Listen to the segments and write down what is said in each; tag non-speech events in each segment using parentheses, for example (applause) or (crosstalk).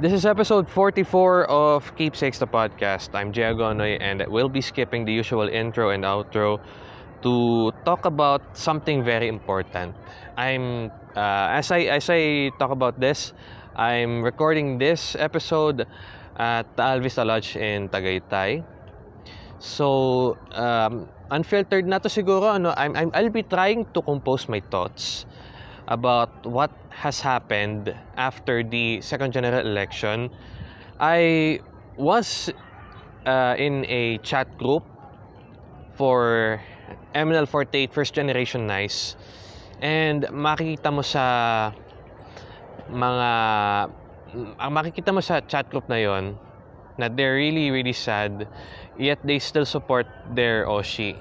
This is episode 44 of Keepsakes the podcast. I'm Jay Agonoy and we'll be skipping the usual intro and outro to talk about something very important. I'm uh, as I as I talk about this, I'm recording this episode at Taal Lodge in Tagaytay. So, um, unfiltered na to siguro ano, I'm, I'm I'll be trying to compose my thoughts about what has happened after the second general election. I was uh, in a chat group for MNL48 first generation nice and makikita mo sa mga ang makikita mo sa chat group na yon na they're really really sad yet they still support their Oshi.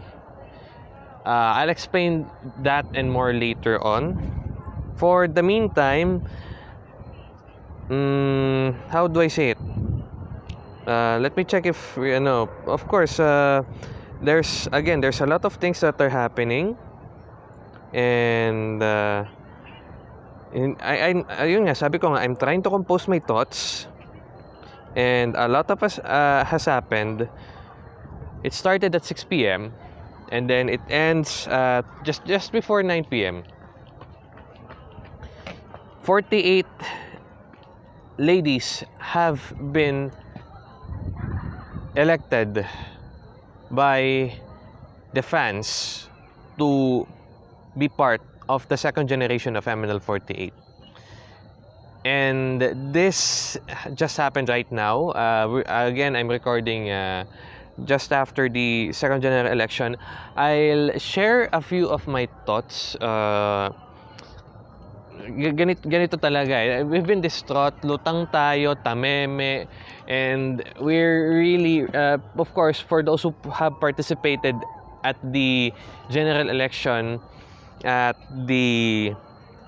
Uh, I'll explain that and more later on. For the meantime, mm, how do I say it? Uh, let me check if you know. Of course, uh, there's again there's a lot of things that are happening, and uh, in, I, I ayun nga sabi ko nga I'm trying to compose my thoughts, and a lot of us uh, has happened. It started at 6 p.m. and then it ends uh, just just before 9 p.m. 48 ladies have been elected by the fans to be part of the second generation of MNL 48. And this just happened right now. Uh, again, I'm recording uh, just after the second general election. I'll share a few of my thoughts. Uh, ganito, ganito talaga eh. We've been distraught, lutang tayo, tameme, and we're really, uh, of course, for those who have participated at the general election at the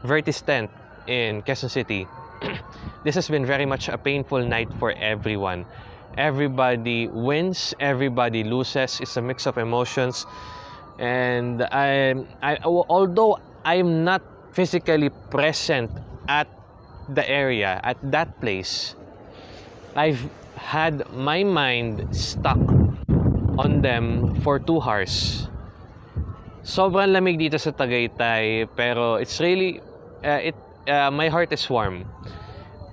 Vertis tent in Quezon City, (clears throat) this has been very much a painful night for everyone. Everybody wins, everybody loses. It's a mix of emotions. And I, I although I'm not physically present at the area, at that place, I've had my mind stuck on them for two hours. Sobrang lamig dito sa Tagaytay, pero it's really, uh, it, uh, my heart is warm.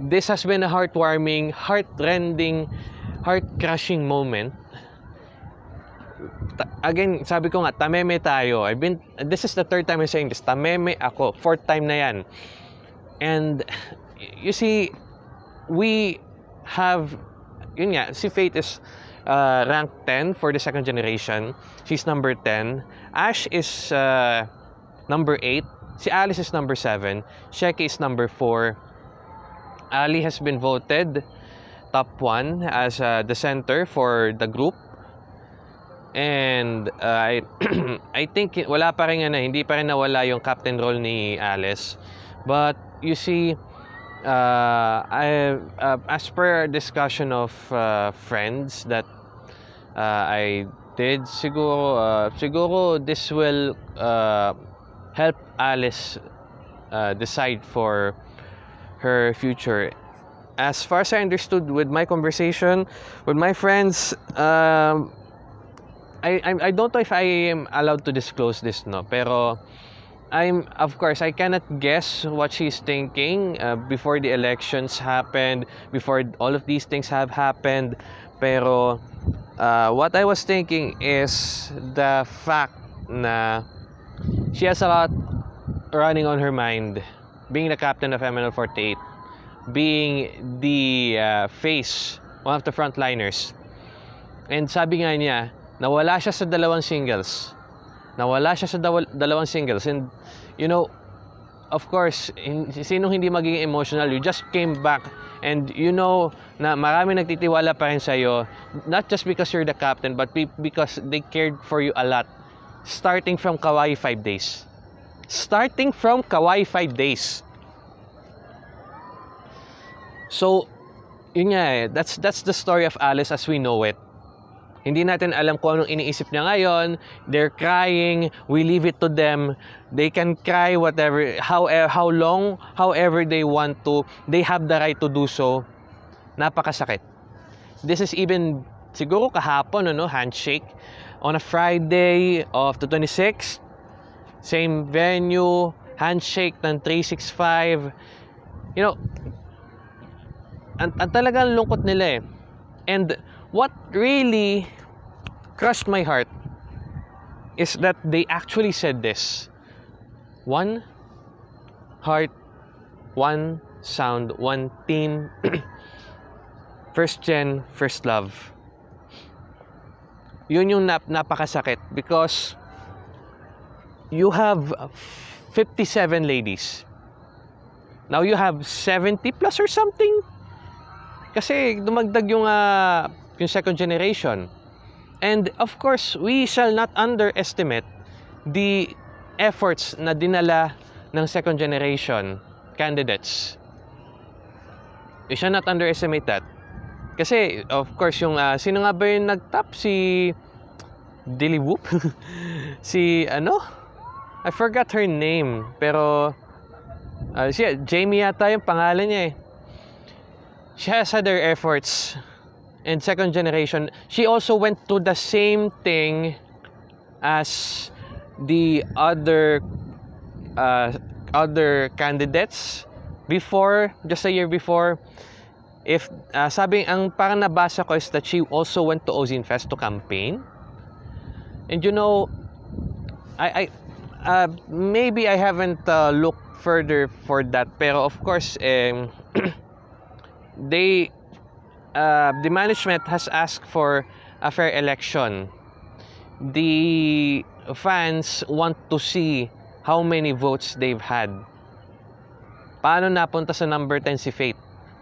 This has been a heartwarming, heart-rending, heart-crushing moment. Again, sabi ko nga, tameme tayo. I've been, this is the third time I'm saying this. Tameme ako. Fourth time na yan. And, you see, we have, yun nga, si Faith is uh, rank 10 for the second generation. She's number 10. Ash is uh, number 8. Si Alice is number 7. Sheki is number 4. Ali has been voted top 1 as uh, the center for the group. And uh, I, (clears throat) I think wala pa rin na, hindi pa rin nawala yung captain role ni Alice. But you see, uh, I, uh, as per discussion of uh, friends that uh, I did, siguro, uh, siguro this will uh, help Alice uh, decide for her future. As far as I understood with my conversation with my friends, um, I, I, I don't know if I am allowed to disclose this, no? Pero, I'm, of course, I cannot guess what she's thinking uh, before the elections happened, before all of these things have happened. Pero, uh, what I was thinking is the fact na she has a lot running on her mind. Being the captain of MNL 48, being the uh, face, one of the frontliners. And sabi nga niya, nawala siya sa dalawang singles. Nawala siya sa dalawang singles. And, you know, of course, sinong hindi magiging emotional, you just came back and you know na marami nagtitiwala pa rin sa'yo, not just because you're the captain, but because they cared for you a lot. Starting from Kawaii 5 days. Starting from Kawaii 5 days. So, yun nga eh, that's, that's the story of Alice as we know it. Hindi natin alam kung anong iniisip niya ngayon. They're crying. We leave it to them. They can cry whatever, how, how long, however they want to. They have the right to do so. napakasakit. This is even siguro kahapon ano, handshake on a Friday of the 26th. Same venue, handshake ng 365. You know, ang, ang talagang lungkot nila eh. And what really crushed my heart is that they actually said this. One heart, one sound, one team. (clears throat) first gen, first love. Yun yung nap napakasakit because you have 57 ladies. Now you have 70 plus or something. Kasi dumagdag yung uh, yung second generation. And of course, we shall not underestimate the efforts na dinala ng second generation candidates. We shall not underestimate that. Kasi, of course, yung, uh, sino nga ba yung nag-top? Si Dilly Whoop? (laughs) si, ano? I forgot her name. Pero, uh, siya, Jamie yata yung pangalan niya eh. She has had her efforts and second generation. She also went to the same thing as the other uh, other candidates before, just a year before if uh, sabi ang parang nabasa ko is that she also went to Ozin Fest to campaign. And you know, I, I uh, maybe I haven't uh, looked further for that, pero of course, um, (clears throat) they uh, the management has asked for a fair election. The fans want to see how many votes they've had. Paano napunta sa number 10 si Faith?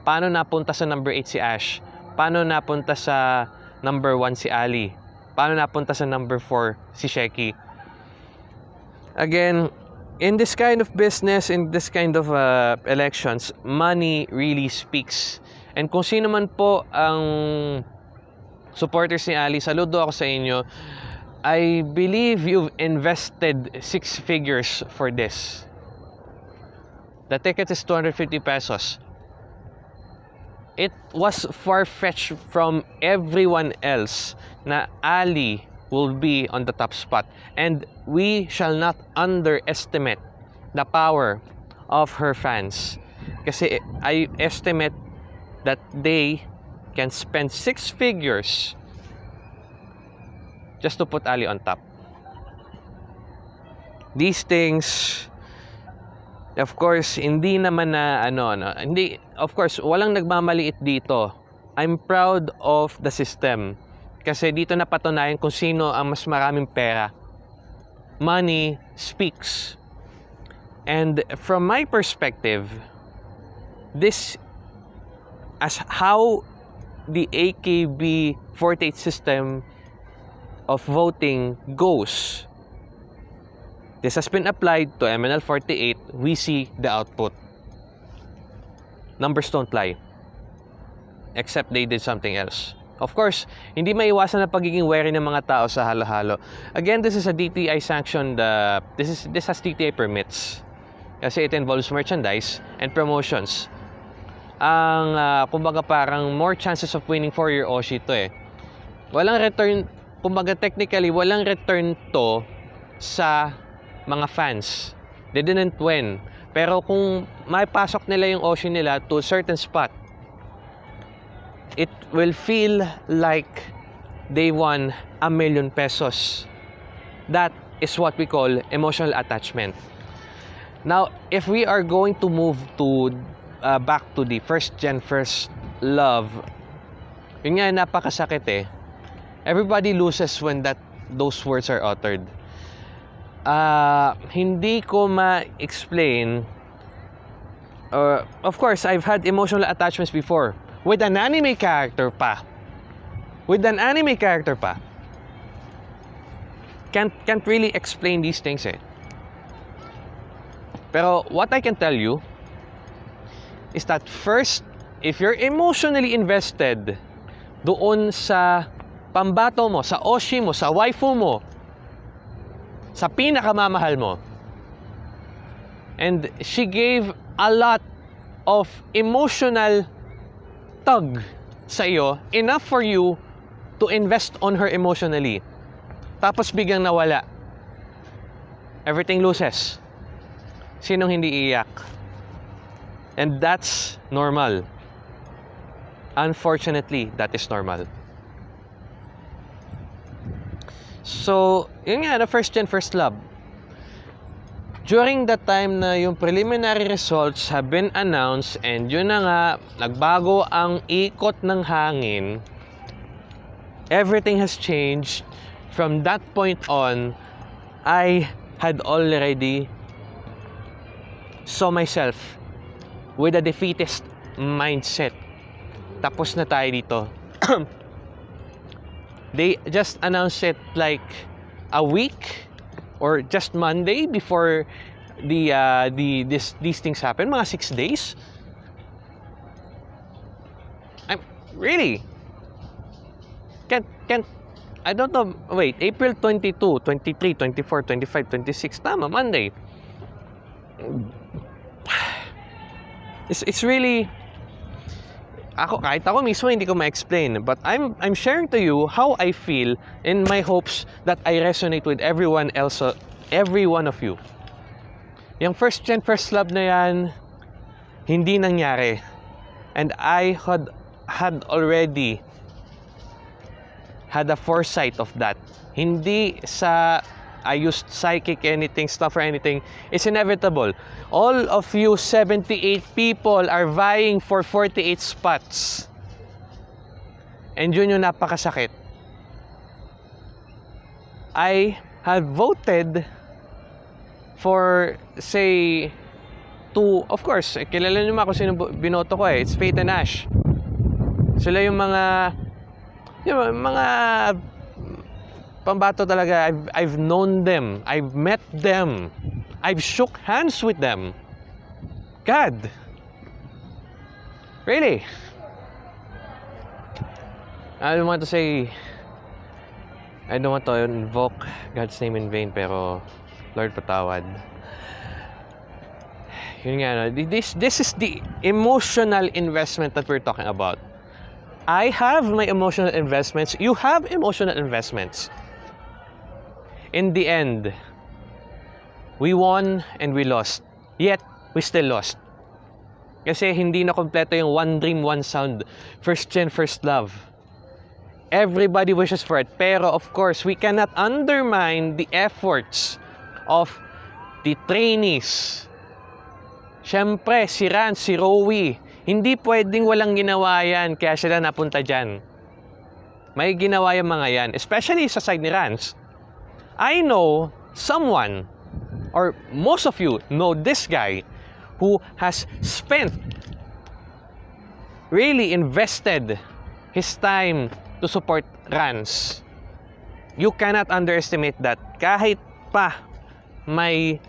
Paano napunta sa number 8 si Ash? Paano napunta sa number 1 si Ali? Paano napunta sa number 4 si Sheki? Again, in this kind of business, in this kind of uh, elections, money really speaks. And kung sino man po ang supporters ni Ali, saludo ako sa inyo. I believe you've invested six figures for this. The ticket is 250 pesos it was far-fetched from everyone else na Ali will be on the top spot. And we shall not underestimate the power of her fans. Kasi I estimate that they can spend six figures just to put Ali on top. These things Of course, hindi naman na ano, ano, hindi, of course, walang nagmamaliit dito. I'm proud of the system. Kasi dito napatunayan kung sino ang mas maraming pera. Money speaks. And from my perspective, this as how the AKB 48 system of voting goes This has been applied to MNL 48. We see the output. Numbers don't lie. Except they did something else. Of course, hindi maiwasan na pagiging wary ng mga tao sa halo-halo. Again, this is a DTI sanctioned, uh, this, is, this has DTI permits. Kasi it involves merchandise and promotions. Ang, uh, kumbaga parang more chances of winning for your Oshi to eh. Walang return, kumbaga technically, walang return to sa mga fans. They didn't win. Pero kung maipasok nila yung ocean nila to a certain spot, it will feel like they won a million pesos. That is what we call emotional attachment. Now, if we are going to move to uh, back to the first gen first love, yun nga napakasakit eh. Everybody loses when that those words are uttered uh, hindi ko ma-explain uh, of course, I've had emotional attachments before with an anime character pa. With an anime character pa. Can't, can't really explain these things eh. Pero what I can tell you is that first, if you're emotionally invested doon sa pambato mo, sa oshi mo, sa waifu mo, sa pinakamamahal mo. And she gave a lot of emotional tumutug sa iyo enough for you to invest on her emotionally. Tapos biglang nawala. Everything loses. Sinong hindi iiyak? And that's normal. Unfortunately, that is normal. So, yun nga, the first gen, first love. During the time na yung preliminary results have been announced and yun na nga, nagbago ang ikot ng hangin, everything has changed. From that point on, I had already saw myself with a defeatist mindset. Tapos na tayo dito. (clears throat) they just announced it like a week or just Monday before the uh, the this these things happen, mga six days. I'm really can't can't I don't know. Wait, April 22, 23, 24, 25, 26. Tama, Monday. It's, it's really... Ako, kahit ako mismo hindi ko ma-explain. But I'm, I'm sharing to you how I feel in my hopes that I resonate with everyone else, every one of you. Yung first gen, first love na yan, hindi nangyari. And I had, had already had a foresight of that. Hindi sa I used psychic anything, stuff or anything. It's inevitable. All of you 78 people are vying for 48 spots. And yun yung napakasakit. I have voted for, say, to, of course, eh, kilala mga kung sino binoto ko eh. It's and Ash. Sila yung mga, yung mga pambato talaga. I've, I've known them. I've met them. I've shook hands with them. God. Really? I don't want to say I don't want to invoke God's name in vain pero Lord patawad. Yun nga, this, this is the emotional investment that we're talking about. I have my emotional investments. You have emotional investments. In the end, we won and we lost. Yet, we still lost. Kasi hindi na kompleto yung one dream, one sound. First gen, first love. Everybody wishes for it. Pero of course, we cannot undermine the efforts of the trainees. Siyempre, si Ran, si Rowie, hindi pwedeng walang ginawa yan kaya sila napunta dyan. May ginawa yung mga yan, especially sa side ni Rans. I know someone, or most of you know this guy, who has spent, really invested his time to support Rans. You cannot underestimate that. Kahit pa may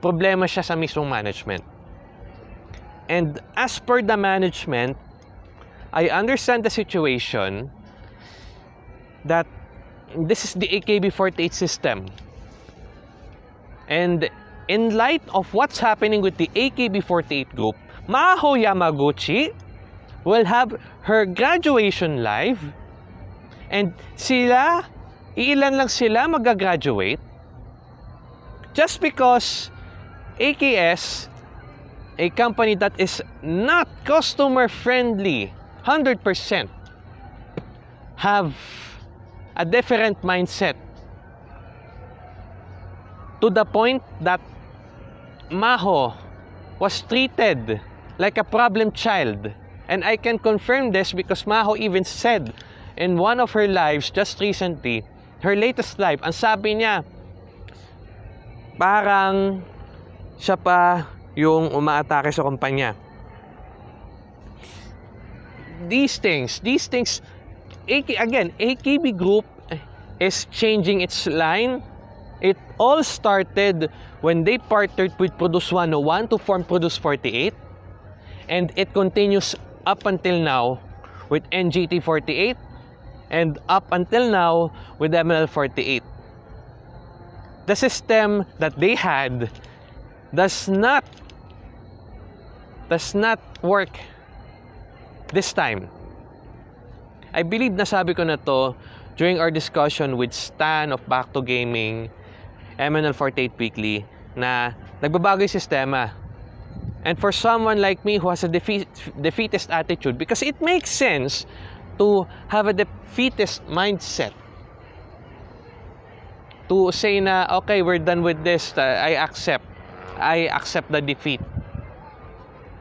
problema siya sa mismong management. And as per the management, I understand the situation that this is the AKB48 system. And in light of what's happening with the AKB48 group, Maho Yamaguchi will have her graduation live and sila, ilan lang sila magagraduate just because AKS, a company that is not customer friendly 100%, have a different mindset to the point that Maho was treated like a problem child. And I can confirm this because Maho even said in one of her lives just recently, her latest live, ang sabi niya, parang siya pa yung umaatake sa kumpanya. These things, these things again, AKB Group is changing its line. It all started when they partnered with Produce 101 to form Produce 48. And it continues up until now with NGT 48 and up until now with ML 48. The system that they had does not does not work this time. I believe nasabi ko na to during our discussion with Stan of Back to Gaming, MNL48 Weekly, na nagbabago yung sistema. And for someone like me who has a defeat, defeatist attitude, because it makes sense to have a defeatist mindset. To say na, okay, we're done with this, uh, I accept. I accept the defeat.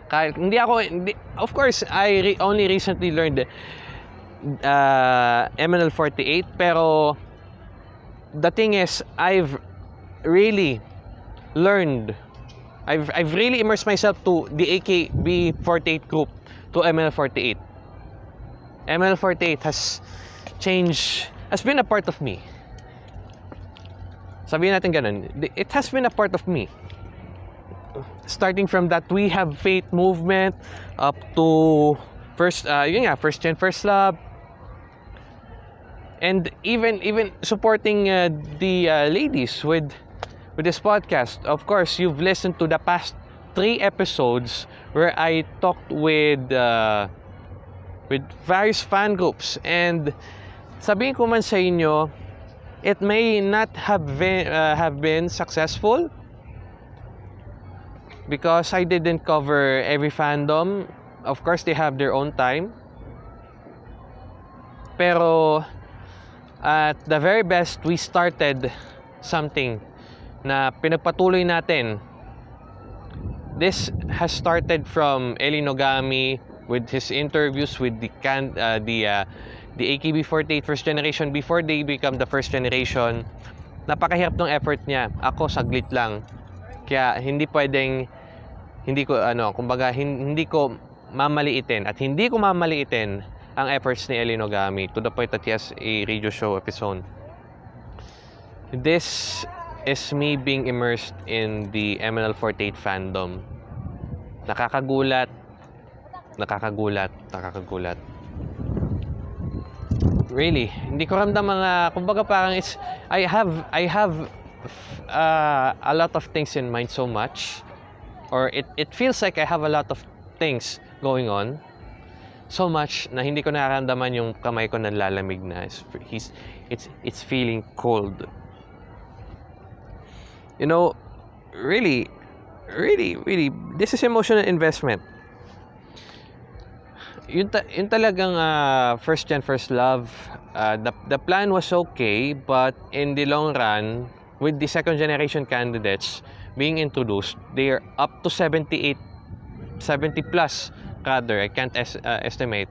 Kahit, hindi ako, hindi, of course, I re- only recently learned uh, MNL48, pero the thing is, I've really learned I've, I've really immersed myself to the AKB48 group, to ML48. ML48 has changed, has been a part of me. Sabihin natin ganun, it has been a part of me. Starting from that We Have Faith movement up to first, uh, yun nga, first gen, first love, and even even supporting uh, the uh, ladies with with this podcast. Of course, you've listened to the past three episodes where I talked with uh, with various fan groups and sabihin ko man sa inyo, it may not have been, uh, have been successful because I didn't cover every fandom. Of course, they have their own time. Pero at the very best, we started something na pinagpatuloy natin. This has started from Eli Nogami with his interviews with the can uh, the uh, the AKB48 first generation before they become the first generation. Napakahirap ng effort niya. Ako saglit lang. Kaya hindi pwedeng hindi ko ano, kumbaga hindi ko mamaliitin at hindi ko mamaliitin ang efforts ni Eli Nogami to the point that he has a radio show of his own. This is me being immersed in the MNL48 fandom. Nakakagulat, nakakagulat, nakakagulat. Really, hindi ko ramdam mga, kumbaga parang it's, I have, I have uh, a lot of things in mind so much. Or it, it feels like I have a lot of things going on. So much na hindi ko nararamdaman yung kamay ko nalalamig na. It's, he's, it's, it's feeling cold you know, really, really, really, this is emotional investment. Yun, ta- yun talagang uh, first gen, first love, uh, the, the plan was okay, but in the long run, with the second generation candidates being introduced, they are up to 78, 70 plus rather, I can't es- uh, estimate.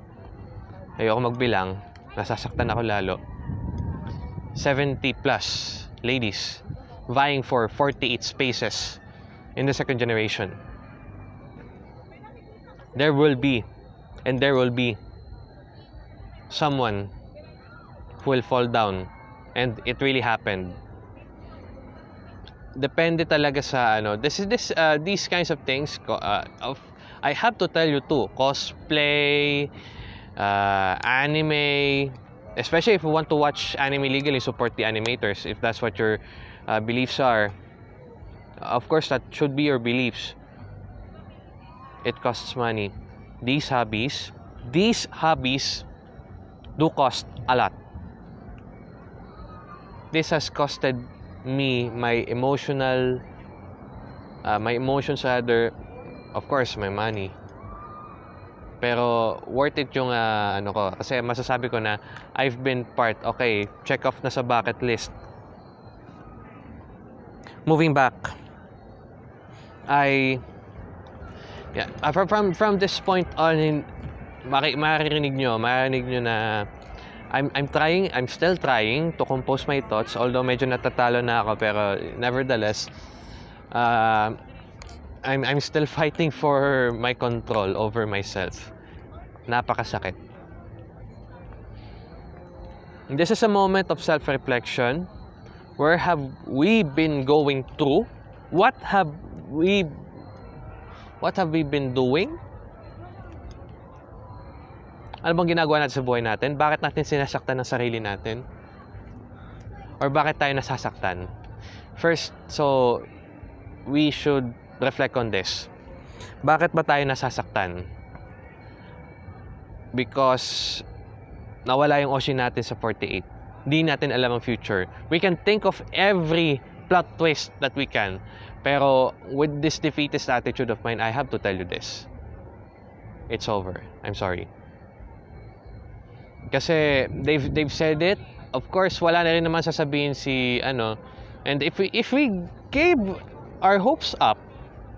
Ayoko magbilang, nasasaktan ako lalo. 70 plus ladies vying for 48 spaces in the second generation. There will be, and there will be, someone who will fall down. And it really happened. Depende talaga sa ano. This is this uh, these kinds of things. Uh, of I have to tell you too. Cosplay, uh, anime, especially if you want to watch anime legally, support the animators if that's what you're uh, beliefs are, of course, that should be your beliefs. It costs money. These hobbies, these hobbies do cost a lot. This has costed me my emotional, uh, my emotions rather, of course, my money. Pero worth it yung uh, ano ko kasi masasabi ko na I've been part. Okay, check off na sa bucket list moving back, I yeah, from from, from this point on in mari, maririnig nyo, maririnig nyo na I'm I'm trying, I'm still trying to compose my thoughts although medyo natatalo na ako pero nevertheless uh, I'm I'm still fighting for my control over myself. Napakasakit. This is a moment of self-reflection where have we been going through? What have we what have we been doing? Ano bang ginagawa natin sa buhay natin? Bakit natin sinasaktan ng sarili natin? Or bakit tayo nasasaktan? First, so we should reflect on this. Bakit ba tayo nasasaktan? because nawala yung Oshin natin sa 48. Hindi natin alam ang future. We can think of every plot twist that we can. Pero with this defeatist attitude of mine, I have to tell you this. It's over. I'm sorry. Kasi they've they've said it. Of course, wala na rin naman sasabihin si ano. And if we if we gave our hopes up,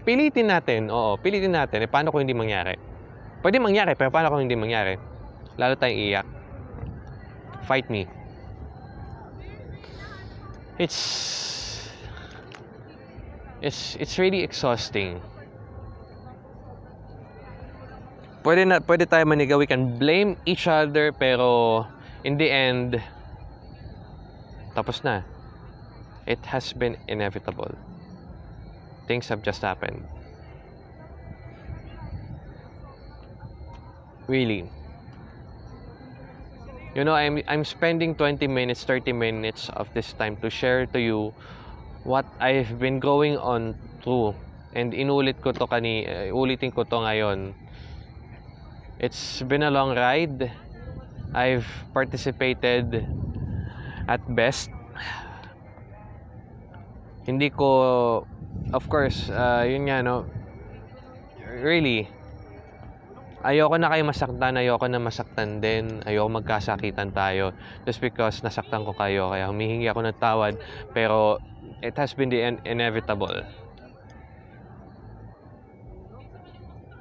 pilitin natin. Oo, pilitin natin. Eh, paano kung hindi mangyari? Pwede mangyari, pero paano kung hindi mangyari? Lalo tayong iyak. Fight me. It's it's it's really exhausting. Pwede na pwede tayo manigaw, we can blame each other pero in the end tapos na. It has been inevitable. Things have just happened. Really. You know, I'm I'm spending 20 minutes, 30 minutes of this time to share to you what I've been going on through. And inulit ko to kani, uh, ulitin ko to ngayon. It's been a long ride. I've participated at best. Hindi ko of course, uh, yun nga no. Really, ayoko na kayo masaktan, ayoko na masaktan din, ayoko magkasakitan tayo just because nasaktan ko kayo, kaya humihingi ako ng tawad, pero it has been the in- inevitable.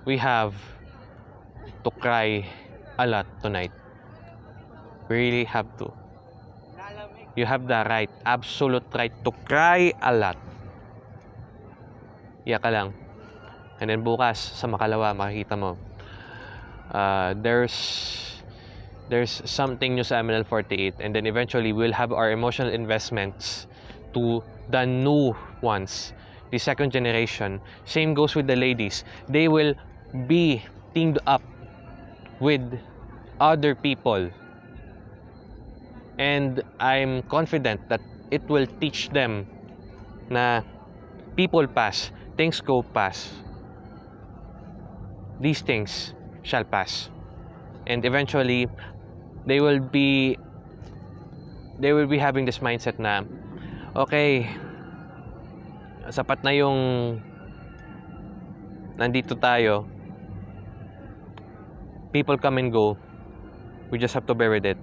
We have to cry a lot tonight. We really have to. You have the right, absolute right to cry a lot. Iyak ka lang. And then bukas, sa makalawa, makikita mo, uh, there's there's something new sa MNL 48 and then eventually we'll have our emotional investments to the new ones the second generation. Same goes with the ladies. They will be teamed up with other people. And I'm confident that it will teach them na people pass things go pass these things shall pass. And eventually, they will be they will be having this mindset na okay, sapat na yung nandito tayo. People come and go. We just have to bear with it.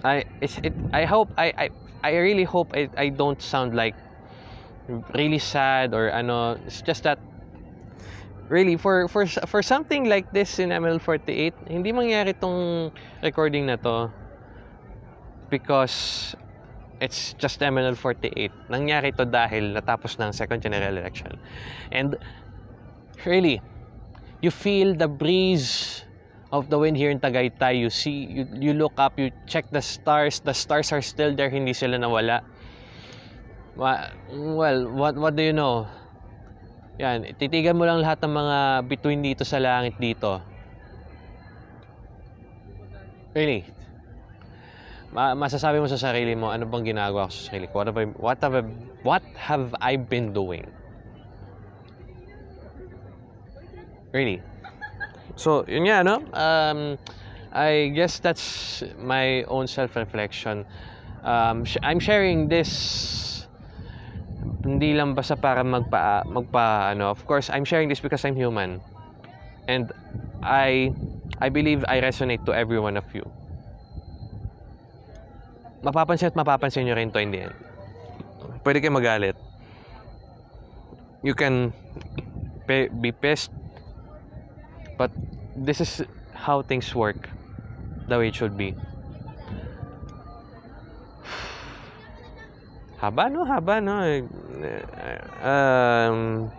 I it I hope I I I really hope I, I don't sound like really sad or ano. It's just that really for for for something like this in ML48 hindi mangyari tong recording na to because it's just ML48 nangyari to dahil natapos ng second general election. And really you feel the breeze of the wind here in Tagaytay you see you, you look up you check the stars the stars are still there hindi sila nawala well what what do you know yan, titigan mo lang lahat ng mga between dito sa langit dito. Really. Ma masasabi mo sa sarili mo, ano bang ginagawa ko sa sarili ko? What have I, what have I, what have I been doing? Really. So, yun nga, no? Um, I guess that's my own self-reflection. Um, I'm sharing this hindi lang basta para magpa magpa ano of course I'm sharing this because I'm human and I I believe I resonate to every one of you mapapansin at mapapansin nyo rin to in the end pwede kayo magalit you can be pissed but this is how things work the way it should be. (sighs) Haba no? Haba no? Um,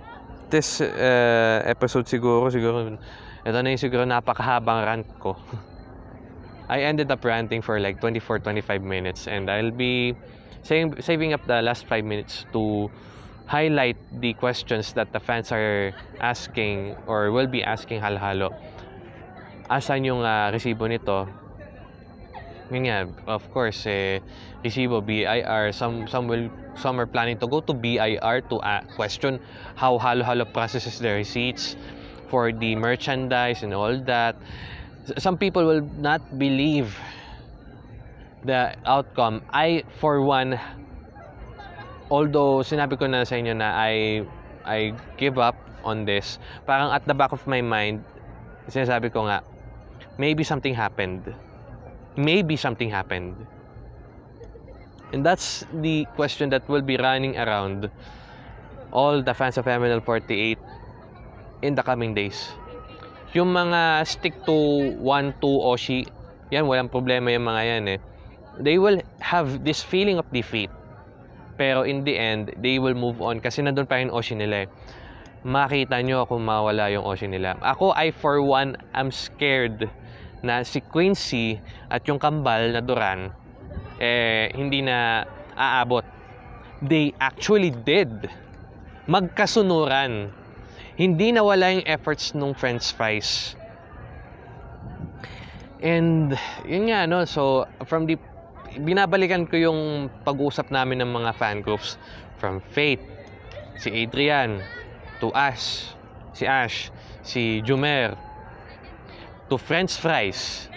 this uh, episode siguro siguro ito na yung siguro napakahabang rant ko. (laughs) I ended up ranting for like 24-25 minutes and I'll be saving, saving up the last 5 minutes to highlight the questions that the fans are asking or will be asking halo-halo. Asan yung uh, resibo nito? Yun nga, of course, eh, resibo, BIR, some, some, will, some are planning to go to BIR to uh, question how halo-halo processes their receipts. for the merchandise and all that. Some people will not believe the outcome. I, for one, although sinabi ko na sa inyo na I, I give up on this, parang at the back of my mind, sinasabi ko nga, maybe something happened. Maybe something happened. And that's the question that will be running around all the fans of MNL48 in the coming days. Yung mga stick to 1-2 Oshi, yan, walang problema yung mga yan eh. They will have this feeling of defeat. Pero in the end, they will move on kasi nandun pa rin Oshi nila eh. Makita nyo kung mawala yung Oshi nila. Ako, I for one, am scared na si Quincy at yung kambal na Duran eh, hindi na aabot. They actually did. Magkasunuran. Hindi nawala yung efforts nung French fries. And, yun nga, no? So, from the... Binabalikan ko yung pag-usap namin ng mga fan groups. From Faith, si Adrian, to Ash, si Ash, si Jumer, to French fries,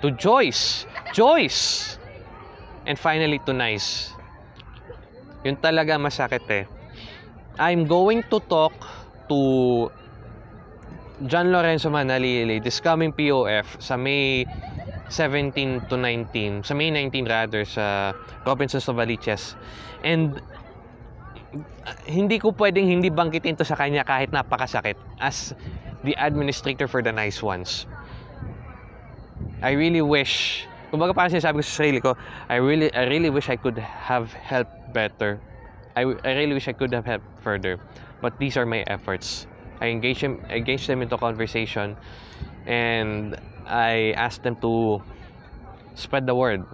to Joyce, Joyce, and finally to Nice. Yun talaga masakit eh. I'm going to talk to John Lorenzo Manalili this coming POF sa May 17 to 19, sa May 19 rather sa Robinsons Novaliches. And hindi ko pwedeng hindi bangkitin to sa kanya kahit napakasakit as the administrator for the nice ones. I really wish, kumbaga parang sinasabi ko sa sarili ko, I really, I really wish I could have helped better. I, I really wish I could have helped further. But these are my efforts. I engage them, engage them into conversation and I asked them to spread the word.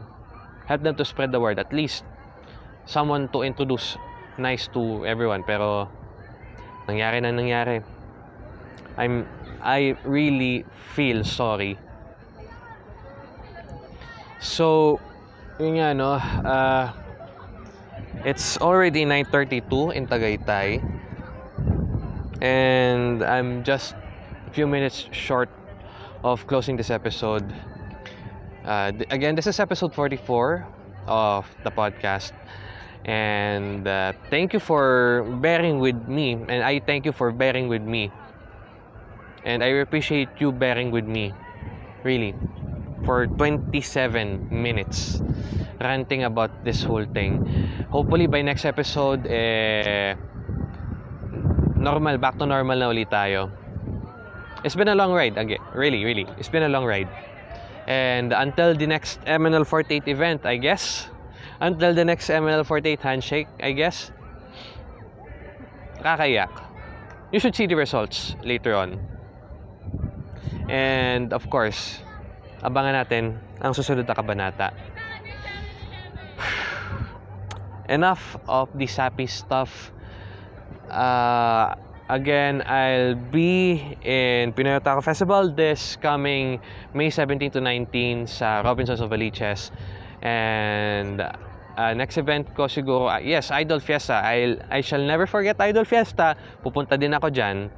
Help them to spread the word. At least someone to introduce nice to everyone. Pero nangyari na nangyari. I'm I really feel sorry. So, yun nga no, uh, it's already 9.32 in Tagaytay. And I'm just a few minutes short of closing this episode. Uh, th- again, this is episode 44 of the podcast. And uh, thank you for bearing with me. And I thank you for bearing with me. And I appreciate you bearing with me. Really. For 27 minutes ranting about this whole thing. Hopefully by next episode, eh, normal, back to normal na ulit tayo. It's been a long ride, again. Really, really. It's been a long ride. And until the next MNL 48 event, I guess. Until the next MNL 48 handshake, I guess. Kakayak. You should see the results later on. And of course, abangan natin ang susunod na kabanata. (sighs) Enough of the sappy stuff. Uh, again, I'll be in Pinoy Otaku Festival this coming May 17 to 19 sa Robinsons of Valiches. And uh, next event ko siguro, uh, yes, Idol Fiesta. I'll, I shall never forget Idol Fiesta. Pupunta din ako dyan.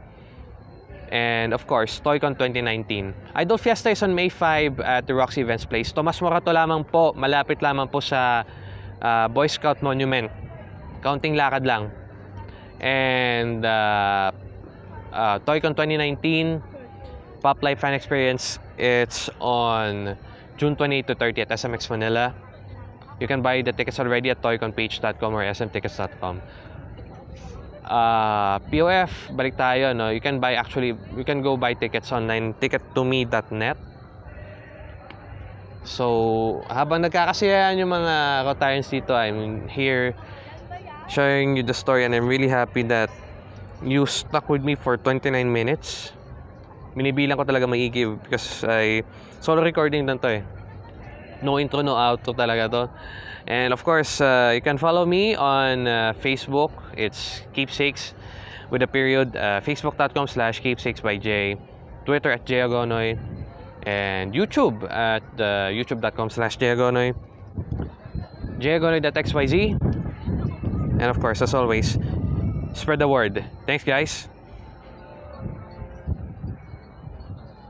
And of course, ToyCon 2019. Idol Fiesta is on May 5 at the Roxy Events Place. Tomas Morato lamang po, malapit lamang po sa uh, Boy Scout Monument. Counting lakad lang. And uh, uh, ToyCon 2019, Pop Life Fan Experience, it's on June 28 to 30 at SMX Manila. You can buy the tickets already at toyconpage.com or smtickets.com. Uh, POF, balik tayo, no? You can buy actually, you can go buy tickets online, tickettome.net. So, habang nagkakasiyahan yung mga Rotarians dito, I'm here sharing you the story and I'm really happy that you stuck with me for 29 minutes. Binibilang ko talaga maigi because I solo recording lang to eh. No intro, no outro talaga to. And of course, uh, you can follow me on uh, Facebook. It's Keepsakes with a period. Uh, Facebook.com slash Keepsakes by J. Twitter at Jagonoy. And YouTube at uh, YouTube.com slash Jagonoy. Jagonoy.xyz. And of course, as always, spread the word. Thanks, guys.